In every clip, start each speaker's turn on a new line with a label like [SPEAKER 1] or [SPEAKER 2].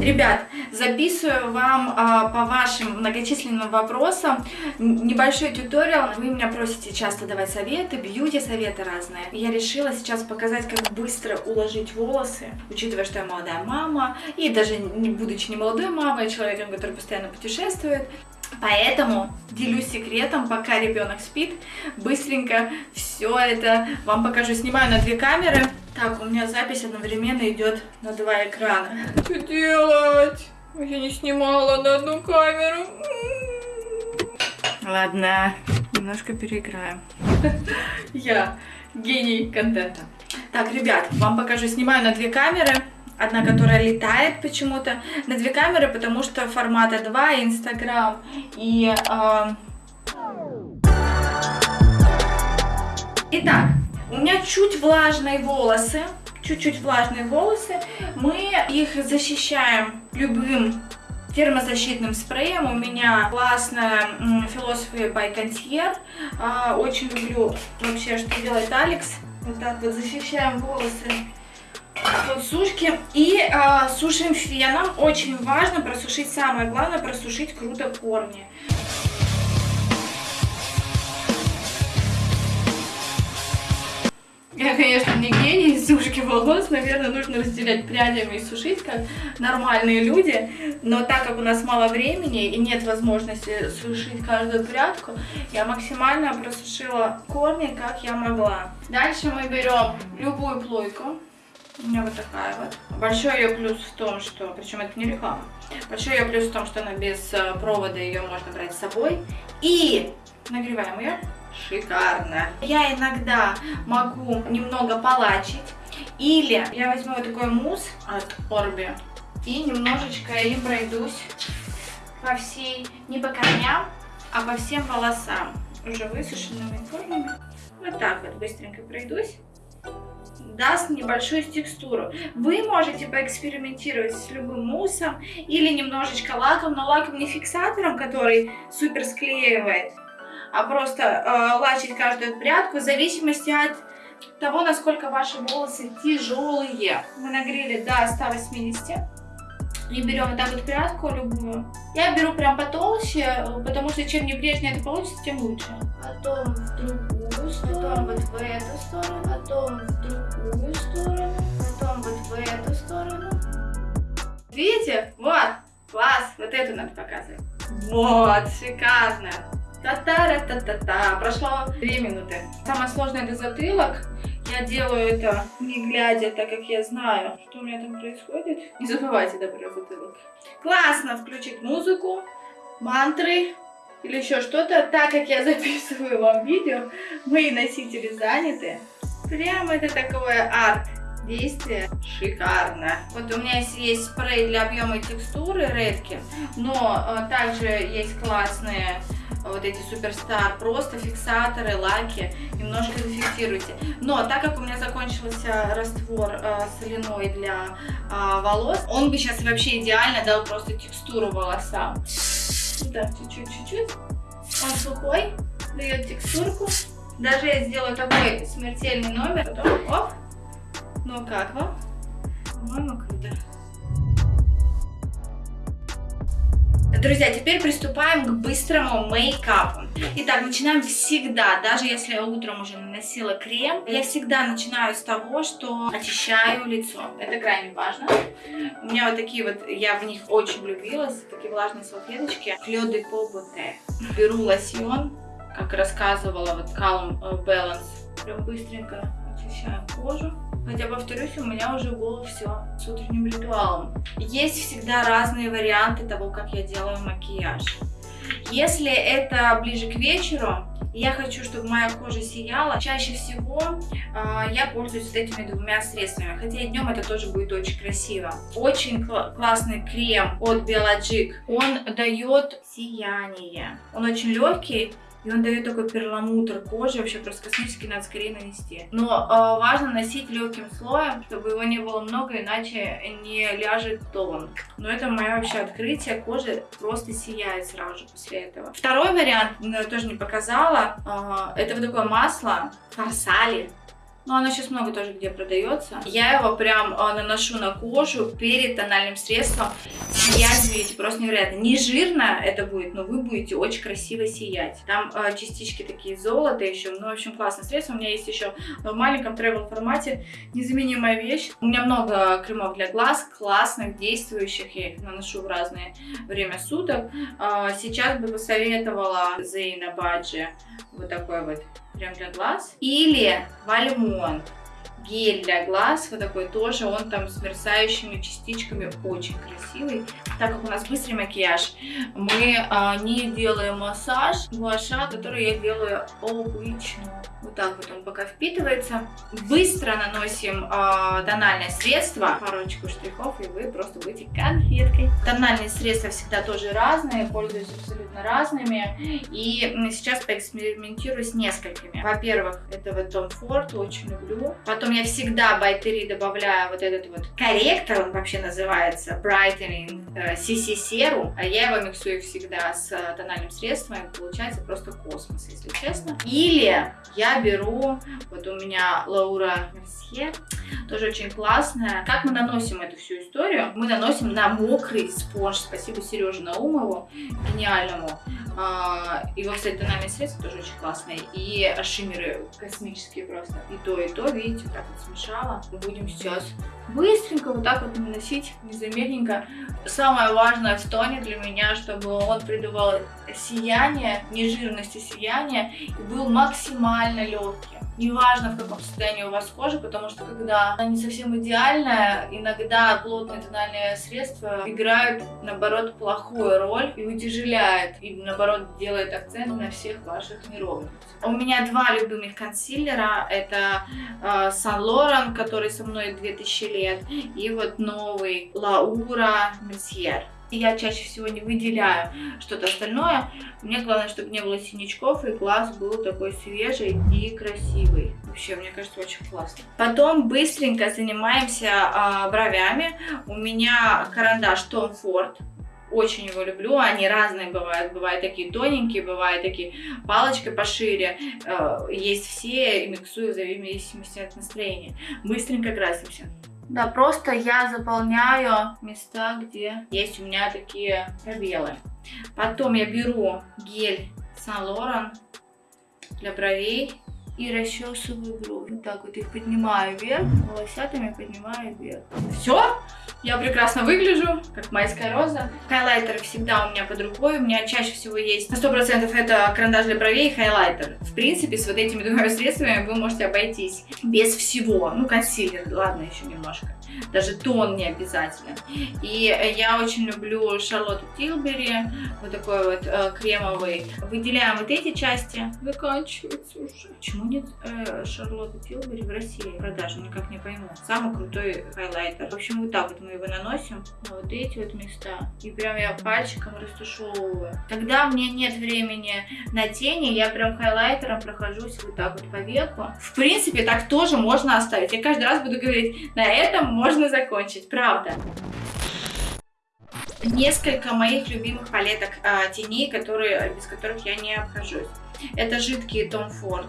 [SPEAKER 1] Ребят, записываю вам а, по вашим многочисленным вопросам небольшой туториал. Вы меня просите часто давать советы, бьюти советы разные. Я решила сейчас показать, как быстро уложить волосы, учитывая, что я молодая мама, и даже не будучи не молодой мамой, а человеком, который постоянно путешествует. Поэтому делюсь секретом, пока ребенок спит, быстренько все это вам покажу. Снимаю на две камеры. Так, у меня запись одновременно идет на два экрана. Что делать? Я не снимала на одну камеру. Ладно, немножко переиграем. Я гений контента. Так, ребят, вам покажу. Снимаю на две камеры. Одна, которая летает почему-то. На две камеры, потому что формата 2, Инстаграм и... Э... Итак, у меня чуть влажные волосы. Чуть-чуть влажные волосы. Мы их защищаем любым термозащитным спреем. У меня классная Philosophy by Concierge. А, очень люблю вообще, что делает Алекс. Вот так вот защищаем волосы от сушки. И а, сушим феном. Очень важно просушить, самое главное, просушить круто корни. Я, конечно, не гений сушки волос, наверное, нужно разделять прядями и сушить, как нормальные люди. Но так как у нас мало времени и нет возможности сушить каждую прядку, я максимально просушила корни, как я могла. Дальше мы берем любую плойку. У меня вот такая вот. Большой ее плюс в том, что, причем это не реклама, большой ее плюс в том, что она без э, провода, ее можно брать с собой. И нагреваем ее шикарно. Я иногда могу немного полачить. Или я возьму вот такой мусс от Орби и немножечко им пройдусь по всей, не по корням, а по всем волосам, уже высушенными корнями. Вот так вот быстренько пройдусь. Даст небольшую текстуру. Вы можете поэкспериментировать с любым муссом или немножечко лаком, но лаком не фиксатором, который супер склеивает, а просто э, лачить каждую прядку в зависимости от того, насколько ваши волосы тяжелые. Мы нагрели до 180. И берем вот так вот прядку любую. Я беру прям потолще, потому что чем небрежнее это получится, тем лучше. Потом в другую сторону, потом вот в эту сторону, потом в другую сторону, потом вот в эту сторону. Видите? Вот, класс, вот эту надо показывать. Вот, шикарно. Та-та-ра-та-та-та. Прошло 2 минуты. Самое сложное это затылок. Я делаю это не глядя, так как я знаю, что у меня там происходит. Не забывайте добрать затылок. Классно включить музыку, мантры или еще что-то. Так как я записываю вам видео, мои носители заняты. Прямо это такое арт действие шикарно. Вот у меня есть спрей для объема и текстуры редки, но э, также есть классные вот эти суперстар, просто фиксаторы, лаки, немножко зафиксируйте. Но так как у меня закончился раствор э, соляной для э, волос, он бы сейчас вообще идеально дал просто текстуру волосам. Так, чуть-чуть, чуть-чуть. Он сухой, дает текстурку. Даже я сделаю такой смертельный номер, потом оп. Ну как вам? По-моему, круто. Друзья, теперь приступаем к быстрому мейкапу. Итак, начинаем всегда, даже если я утром уже наносила крем, я всегда начинаю с того, что очищаю лицо. Это крайне важно. У меня вот такие вот, я в них очень влюбилась, такие влажные салфеточки. Клё де Поботе. Беру лосьон, как рассказывала вот Calm Balance. Прям быстренько очищаем кожу. Хотя, повторюсь, у меня уже было все с утренним ритуалом. Есть всегда разные варианты того, как я делаю макияж. Если это ближе к вечеру, я хочу, чтобы моя кожа сияла. Чаще всего э, я пользуюсь вот этими двумя средствами, хотя и днем это тоже будет очень красиво. Очень кл классный крем от Biologic. Он дает сияние. Он очень легкий, И он дает такой перламутр кожи, вообще просто космический, надо скорее нанести. Но э, важно носить легким слоем, чтобы его не было много, иначе не ляжет тон. Но это мое вообще открытие, кожа просто сияет сразу же после этого. Второй вариант, тоже не показала, э, это вот такое масло фарсали но оно сейчас много тоже где продается. Я его прям э, наношу на кожу перед тональным средством. Сиять видите, просто невероятно. Не жирно это будет, но вы будете очень красиво сиять. Там э, частички такие золота еще. Ну, в общем, классное средство. У меня есть еще в маленьком тревел формате. Незаменимая вещь. У меня много кремов для глаз, классных, действующих. Я их наношу в разное время суток. Э, сейчас бы посоветовала Зейна Баджи вот такой вот крем для глаз. Или Вальмонт гель для глаз, вот такой тоже, он там с мерцающими частичками, очень красивый. Так как у нас быстрый макияж, мы а, не делаем массаж гуаша, который я делаю обычно. Вот так вот он пока впитывается. Быстро наносим э, тональное средство, парочку штрихов, и вы просто будете конфеткой. Тональные средства всегда тоже разные, пользуюсь абсолютно разными. И сейчас поэкспериментирую с несколькими. Во-первых, это вот Tom Ford, очень люблю. Потом я всегда Байтери добавляю вот этот вот корректор, он вообще называется Brightening CC э. А я его миксую всегда с э, тональным средством, и получается просто космос, если честно. Или я беру, вот у меня Лаура Мерсье, тоже очень классная. Как мы наносим эту всю историю? Мы наносим на мокрый спонж. Спасибо Сереже Наумову, гениальному. Его, кстати, тональные средства тоже очень классные. И шиммеры космические просто. И то, и то, видите, вот так вот смешала. Будем сейчас быстренько вот так вот наносить, незаметненько. Самое важное в тоне для меня, чтобы он придавал сияние, не жирности сияния, и был максимально легким. Неважно, в каком состоянии у вас кожа, потому что когда она не совсем идеальная, иногда плотные тональные средства играют, наоборот, плохую роль и утяжеляют, и, наоборот, делает акцент на всех ваших неровностях. У меня два любимых консилера. Это э, Saint Laurent, который со мной 2000 лет, и вот новый Laura Я чаще всего не выделяю что-то остальное. Мне главное, чтобы не было синячков и глаз был такой свежий и красивый. Вообще, мне кажется, очень классно. Потом быстренько занимаемся а, бровями. У меня карандаш Tom Ford. Очень его люблю, они разные бывают. Бывают такие тоненькие, бывают такие палочкой пошире. Э, есть все, и миксую в зависимости от настроения. Быстренько красимся. Да, просто я заполняю места, где есть у меня такие пробелы. Потом я беру гель Saint Laurent для бровей и расчесываю брови. Вот так вот их поднимаю вверх, волосятами поднимаю вверх. Все, я прекрасно выгляжу, как майская роза. Хайлайтер всегда у меня под рукой. У меня чаще всего есть на 100% это карандаш для бровей и хайлайтер. В принципе, с вот этими двумя средствами вы можете обойтись без всего. Ну, консилер, ладно, еще немножко даже тон не обязательно. И я очень люблю Шарлотту Тилбери, вот такой вот э, кремовый. Выделяем вот эти части. Заканчивается уже. Почему нет э, Шарлотты Тилбери в России продажи? Никак не пойму. Самый крутой хайлайтер. В общем, вот так вот мы его наносим на вот эти вот места. И прям я пальчиком растушевываю. Когда мне нет времени на тени, я прям хайлайтером прохожусь вот так вот по веку. В принципе, так тоже можно оставить. Я каждый раз буду говорить, на этом можно закончить, правда. Несколько моих любимых палеток э, теней, которые, без которых я не обхожусь. Это жидкие Tom Ford.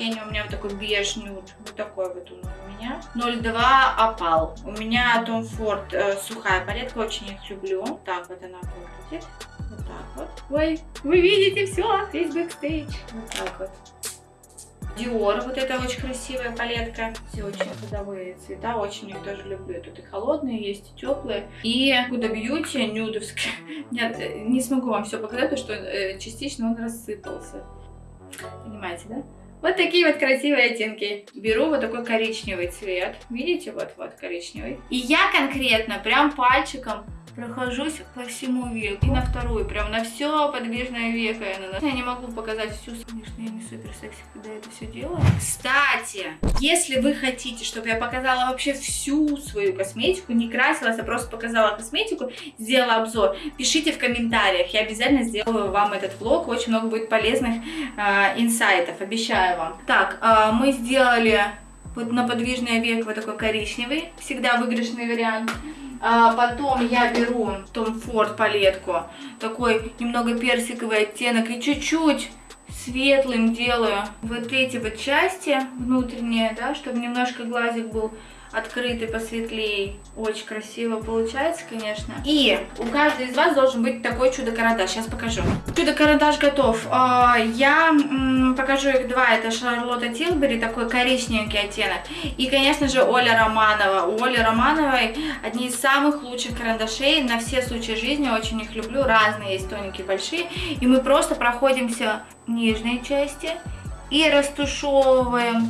[SPEAKER 1] Тень у меня вот такой беж нюд. Вот такой вот он у меня. 02 опал. У меня Tom Ford э, сухая палетка, очень их люблю. Так вот она выглядит. Вот так вот. Ой, вы видите все, весь бэкстейдж. Вот так вот. Dior, вот это очень красивая палетка. Все очень ходовые цвета, очень их тоже люблю. Тут и холодные есть, и теплые. И Huda Beauty нюдовская. Нет, не смогу вам все показать, потому что э, частично он рассыпался. Понимаете, да? Вот такие вот красивые оттенки. Беру вот такой коричневый цвет. Видите, вот-вот коричневый. И я конкретно прям пальчиком прохожусь по всему веку. И на вторую, прям на все подвижное веко я наношу. Я не могу показать всю, конечно, я не супер секси, когда это все делаю. Кстати, если вы хотите, чтобы я показала вообще всю свою косметику, не красилась, а просто показала косметику, сделала обзор, пишите в комментариях, я обязательно сделаю вам этот влог, очень много будет полезных э, инсайтов, обещаю вам. Так, э, мы сделали вот на подвижное веко вот такой коричневый, всегда выигрышный вариант. А потом я беру Tom Ford палетку, такой немного персиковый оттенок и чуть-чуть светлым делаю вот эти вот части внутренние, да, чтобы немножко глазик был открытый, посветлее. Очень красиво получается, конечно. И у каждой из вас должен быть такой чудо-карандаш. Сейчас покажу. Чудо-карандаш готов. А, я покажу их два. Это Шарлотта Тилбери, такой коричневенький оттенок. И, конечно же, Оля Романова. У Оли Романовой одни из самых лучших карандашей на все случаи жизни. Очень их люблю. Разные есть, тоненькие, большие. И мы просто проходимся нижней части и растушевываем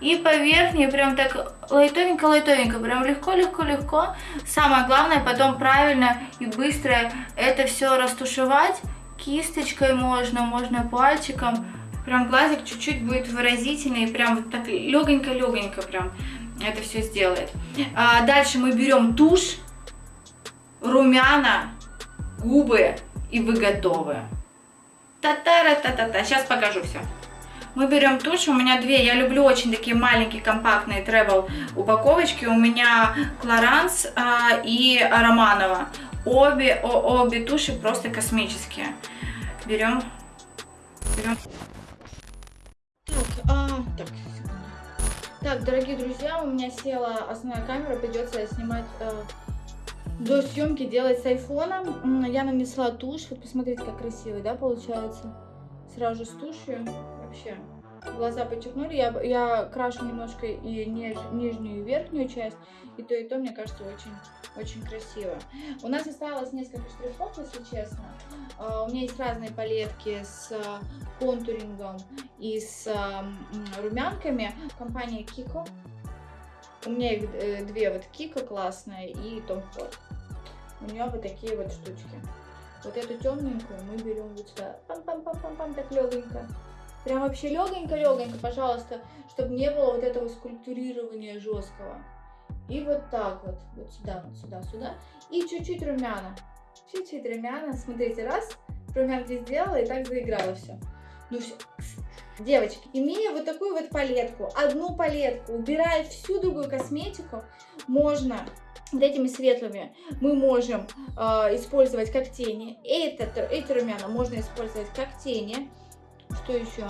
[SPEAKER 1] и по верхней прям так лайтовенько-лайтовенько, прям легко-легко-легко. Самое главное потом правильно и быстро это все растушевать. Кисточкой можно, можно пальчиком. Прям глазик чуть-чуть будет выразительный, прям вот так легонько-легонько прям это все сделает. А дальше мы берем тушь, румяна, губы и вы готовы. Та-та-ра-та-та-та. Сейчас покажу все. Мы берем тушь, у меня две, я люблю очень такие маленькие компактные travel упаковочки. У меня Клоранс а, и Романова. Обе, о, обе туши просто космические. Берем, берем. Так, а, так, так, дорогие друзья, у меня села основная камера, придется снимать э, до съемки делать с айфоном. Я нанесла тушь, вот посмотрите, как красиво, да, получается. Сразу с тушью вообще глаза подчеркнули. Я, я крашу немножко и ниж, нижнюю и верхнюю часть. И то, и то, мне кажется, очень, очень красиво. У нас осталось несколько штрихов, если честно. Uh, у меня есть разные палетки с uh, контурингом и с uh, румянками. Компания Kiko. У меня их э, две, вот Kiko классная и Tom Ford. У нее вот такие вот штучки. Вот эту темненькую мы берем вот сюда. Пам-пам-пам-пам-пам, так легонько. Прям вообще легонько-легонько, пожалуйста, чтобы не было вот этого скульптурирования жесткого. И вот так вот, вот сюда, вот сюда, сюда. И чуть-чуть румяна. Чуть-чуть румяна. Смотрите, раз, румянки сделала и так заиграла все. Ну все. Девочки, имея вот такую вот палетку, одну палетку, убирая всю другую косметику, можно вот этими светлыми мы можем э, использовать как тени. Это, эти румяна можно использовать как тени. Что еще?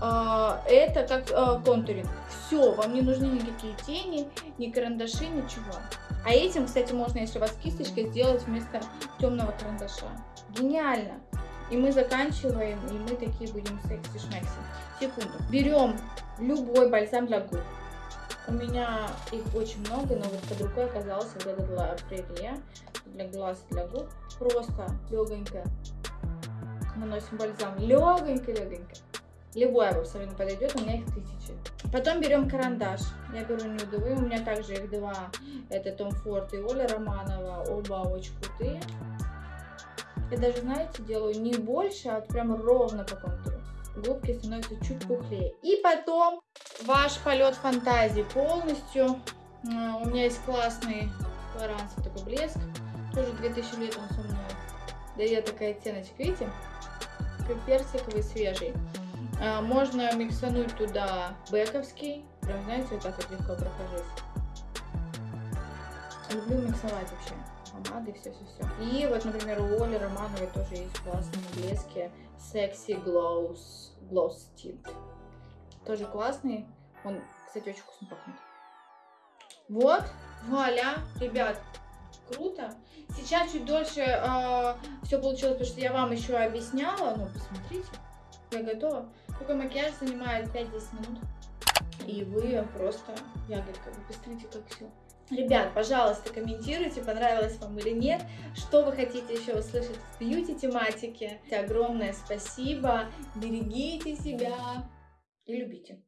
[SPEAKER 1] А, это как а, контуринг. Все, вам не нужны никакие тени, ни карандаши, ничего. А этим, кстати, можно, если у вас кисточка, сделать вместо темного карандаша. Гениально! И мы заканчиваем, и мы такие будем секси-шмекси. Секунду. Берем любой бальзам для губ. У меня их очень много, но вот под рукой оказался вот этот для прерия, для глаз, для губ. Просто легонько наносим бальзам легонько-легонько. Любой абсолютно подойдет, у меня их тысячи. Потом берем карандаш. Я беру нюдовый, у меня также их два. Это Том Форд и Оля Романова. Оба очень крутые. Я даже, знаете, делаю не больше, а вот прям ровно по контуру. Губки становятся чуть пухлее. И потом ваш полет фантазии полностью. У меня есть классный флоранцев такой блеск. Тоже 2000 лет он со мной. Да я такая оттеночка, видите? Персиковый свежий. А, можно миксануть туда бековский. Прям, знаете, вот так вот легко прохожусь. Люблю миксовать вообще помады, все-все-все. И вот, например, у Оли Романовой тоже есть классные блески Sexy Glows, Gloss Tint. Тоже классный. Он, кстати, очень вкусно пахнет. Вот, вуаля, ребят, круто. Сейчас чуть дольше э, все получилось, потому что я вам еще объясняла. Ну, посмотрите, я готова. Такой макияж занимает 5-10 минут. И вы просто ягодка. Вы посмотрите, как все. Ребят, пожалуйста, комментируйте, понравилось вам или нет, что вы хотите еще услышать в бьюти-тематике. Огромное спасибо, берегите себя и любите.